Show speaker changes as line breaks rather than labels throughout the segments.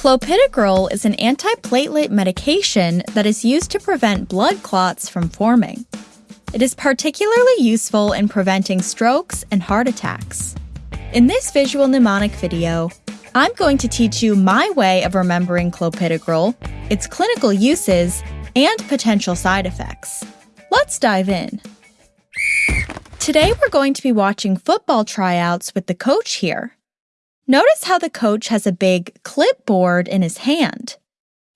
Clopidogrel is an antiplatelet medication that is used to prevent blood clots from forming. It is particularly useful in preventing strokes and heart attacks. In this visual mnemonic video, I'm going to teach you my way of remembering clopidogrel, its clinical uses, and potential side effects. Let's dive in. Today we're going to be watching football tryouts with the coach here. Notice how the coach has a big clipboard in his hand.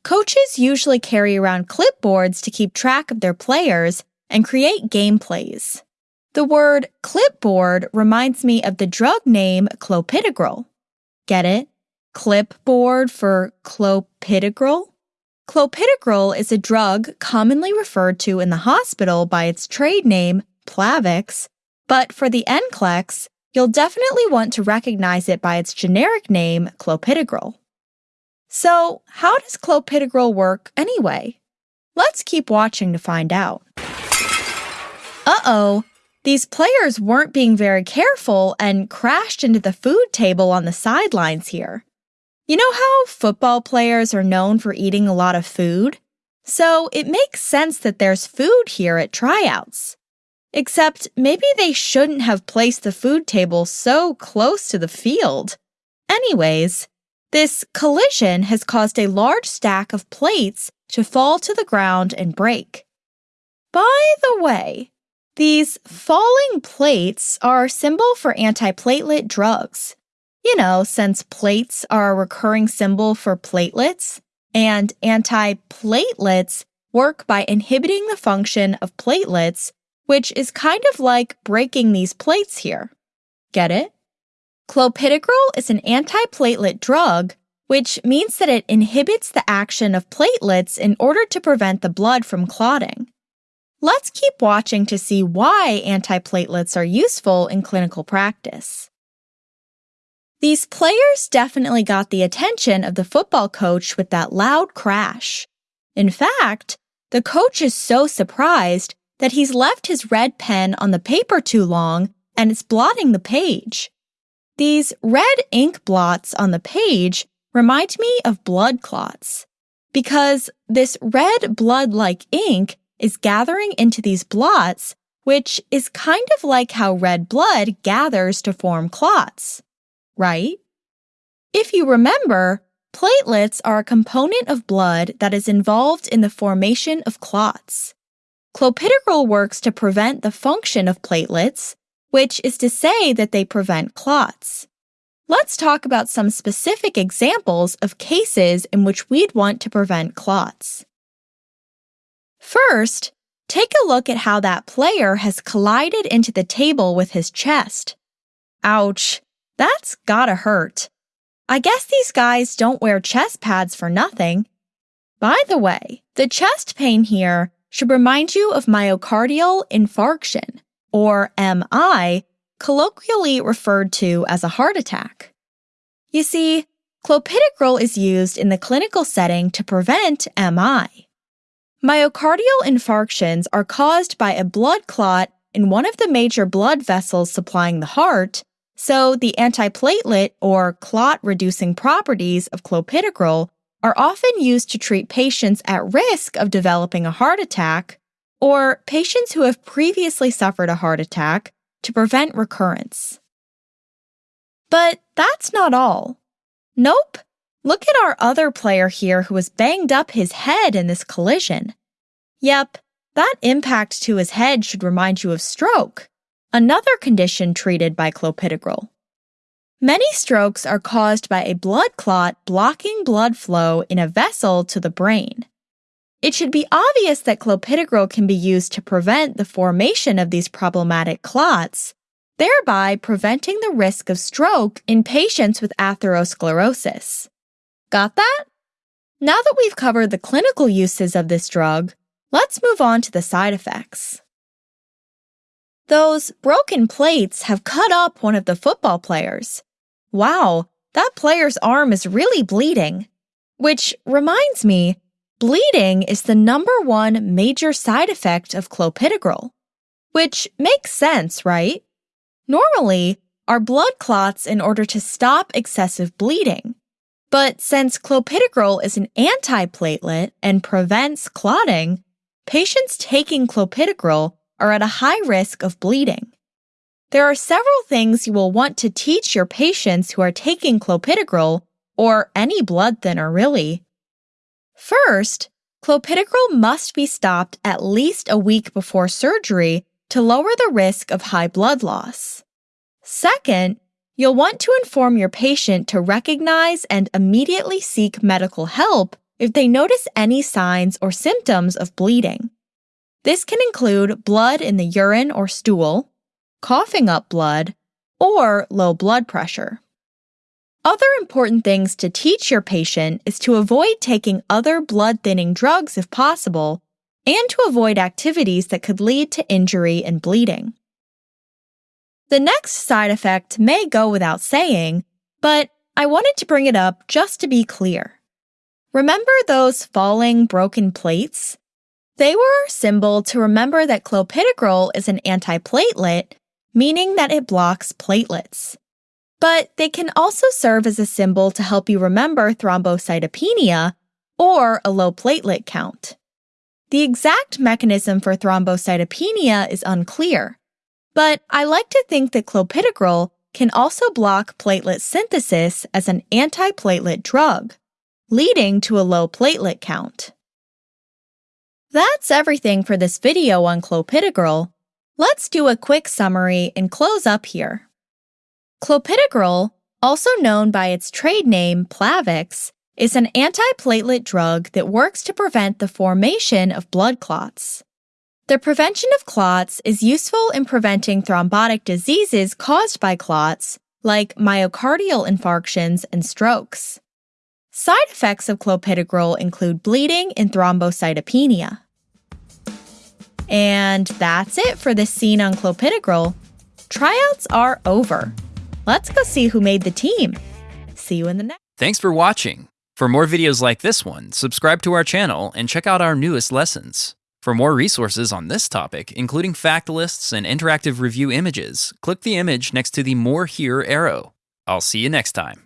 Coaches usually carry around clipboards to keep track of their players and create game plays. The word clipboard reminds me of the drug name clopidogrel. Get it? Clipboard for clopidogrel? Clopidogrel is a drug commonly referred to in the hospital by its trade name, Plavix, but for the NCLEX, you'll definitely want to recognize it by its generic name, clopidogrel. So, how does clopidogrel work anyway? Let's keep watching to find out. Uh oh, these players weren't being very careful and crashed into the food table on the sidelines here. You know how football players are known for eating a lot of food? So it makes sense that there's food here at tryouts. Except maybe they shouldn't have placed the food table so close to the field. Anyways, this collision has caused a large stack of plates to fall to the ground and break. By the way, these falling plates are a symbol for antiplatelet drugs. You know, since plates are a recurring symbol for platelets, and antiplatelets work by inhibiting the function of platelets which is kind of like breaking these plates here. Get it? Clopidogrel is an antiplatelet drug, which means that it inhibits the action of platelets in order to prevent the blood from clotting. Let's keep watching to see why antiplatelets are useful in clinical practice. These players definitely got the attention of the football coach with that loud crash. In fact, the coach is so surprised that he's left his red pen on the paper too long and it's blotting the page. These red ink blots on the page remind me of blood clots because this red blood like ink is gathering into these blots, which is kind of like how red blood gathers to form clots, right? If you remember, platelets are a component of blood that is involved in the formation of clots. Clopidogrel works to prevent the function of platelets, which is to say that they prevent clots. Let's talk about some specific examples of cases in which we'd want to prevent clots. First, take a look at how that player has collided into the table with his chest. Ouch, that's gotta hurt. I guess these guys don't wear chest pads for nothing. By the way, the chest pain here should remind you of myocardial infarction, or MI, colloquially referred to as a heart attack. You see, clopidogrel is used in the clinical setting to prevent MI. Myocardial infarctions are caused by a blood clot in one of the major blood vessels supplying the heart, so the antiplatelet or clot reducing properties of clopidogrel are often used to treat patients at risk of developing a heart attack or patients who have previously suffered a heart attack to prevent recurrence. But that's not all. Nope. Look at our other player here who has banged up his head in this collision. Yep, that impact to his head should remind you of stroke, another condition treated by clopidogrel. Many strokes are caused by a blood clot blocking blood flow in a vessel to the brain. It should be obvious that clopidogrel can be used to prevent the formation of these problematic clots, thereby preventing the risk of stroke in patients with atherosclerosis. Got that? Now that we've covered the clinical uses of this drug, let's move on to the side effects. Those broken plates have cut up one of the football players, Wow, that player's arm is really bleeding. Which reminds me, bleeding is the number one major side effect of clopidogrel. Which makes sense, right? Normally, our blood clots in order to stop excessive bleeding. But since clopidogrel is an antiplatelet and prevents clotting, patients taking clopidogrel are at a high risk of bleeding. There are several things you will want to teach your patients who are taking clopidogrel, or any blood thinner really. First, clopidogrel must be stopped at least a week before surgery to lower the risk of high blood loss. Second, You'll want to inform your patient to recognize and immediately seek medical help if they notice any signs or symptoms of bleeding. This can include blood in the urine or stool, coughing up blood, or low blood pressure. Other important things to teach your patient is to avoid taking other blood thinning drugs if possible and to avoid activities that could lead to injury and bleeding. The next side effect may go without saying, but I wanted to bring it up just to be clear. Remember those falling broken plates? They were a symbol to remember that clopidogrel is an antiplatelet, meaning that it blocks platelets. But they can also serve as a symbol to help you remember thrombocytopenia or a low platelet count. The exact mechanism for thrombocytopenia is unclear, but I like to think that clopidogrel can also block platelet synthesis as an antiplatelet drug, leading to a low platelet count. That's everything for this video on clopidogrel. Let's do a quick summary and close up here. Clopidogrel, also known by its trade name Plavix, is an antiplatelet drug that works to prevent the formation of blood clots. The prevention of clots is useful in preventing thrombotic diseases caused by clots, like myocardial infarctions and strokes. Side effects of clopidogrel include bleeding and thrombocytopenia. And that's it for this scene on clopidogrel. Tryouts are over. Let's go see who made the team. See you in the next.
Thanks for watching. For more videos like this one, subscribe to our channel and check out our newest lessons. For more resources on this topic, including fact lists and interactive review images, click the image next to the More Here arrow. I'll see you next time.